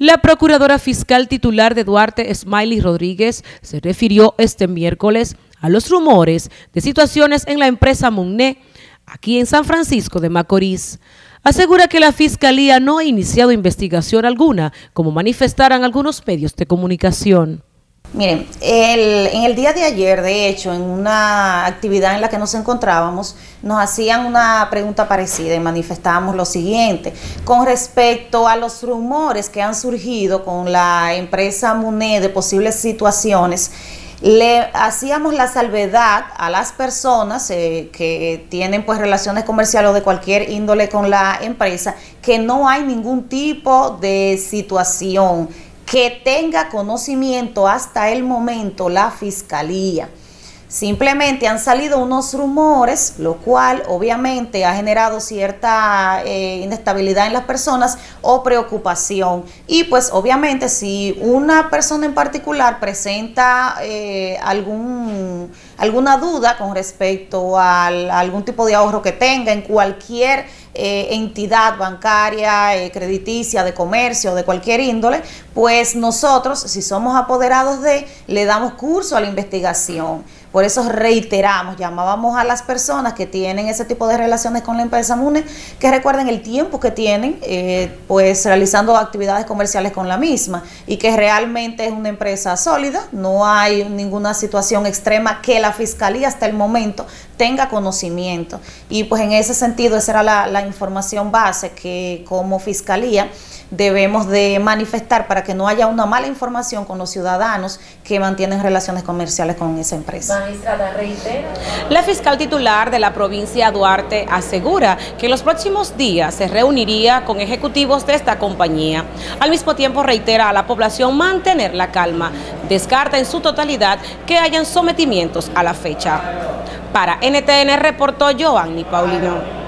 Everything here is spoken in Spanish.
La procuradora fiscal titular de Duarte, Smiley Rodríguez, se refirió este miércoles a los rumores de situaciones en la empresa Munné, aquí en San Francisco de Macorís. Asegura que la Fiscalía no ha iniciado investigación alguna, como manifestaran algunos medios de comunicación. Miren, en el día de ayer, de hecho, en una actividad en la que nos encontrábamos, nos hacían una pregunta parecida y manifestábamos lo siguiente, con respecto a los rumores que han surgido con la empresa MUNE de posibles situaciones, le hacíamos la salvedad a las personas eh, que tienen pues relaciones comerciales o de cualquier índole con la empresa, que no hay ningún tipo de situación que tenga conocimiento hasta el momento la fiscalía. Simplemente han salido unos rumores, lo cual obviamente ha generado cierta eh, inestabilidad en las personas o preocupación. Y pues obviamente si una persona en particular presenta eh, algún, alguna duda con respecto a algún tipo de ahorro que tenga en cualquier eh, entidad bancaria, crediticia, de comercio, de cualquier índole, pues nosotros, si somos apoderados de, le damos curso a la investigación. Por eso reiteramos, llamábamos a las personas que tienen ese tipo de relaciones con la empresa MUNE, que recuerden el tiempo que tienen, eh, pues realizando actividades comerciales con la misma y que realmente es una empresa sólida, no hay ninguna situación extrema que la Fiscalía hasta el momento tenga conocimiento. Y pues en ese sentido esa era la información base que como Fiscalía debemos de manifestar para que no haya una mala información con los ciudadanos que mantienen relaciones comerciales con esa empresa. La fiscal titular de la provincia Duarte asegura que en los próximos días se reuniría con ejecutivos de esta compañía. Al mismo tiempo reitera a la población mantener la calma. Descarta en su totalidad que hayan sometimientos a la fecha. Para NTN reportó Giovanni Paulino.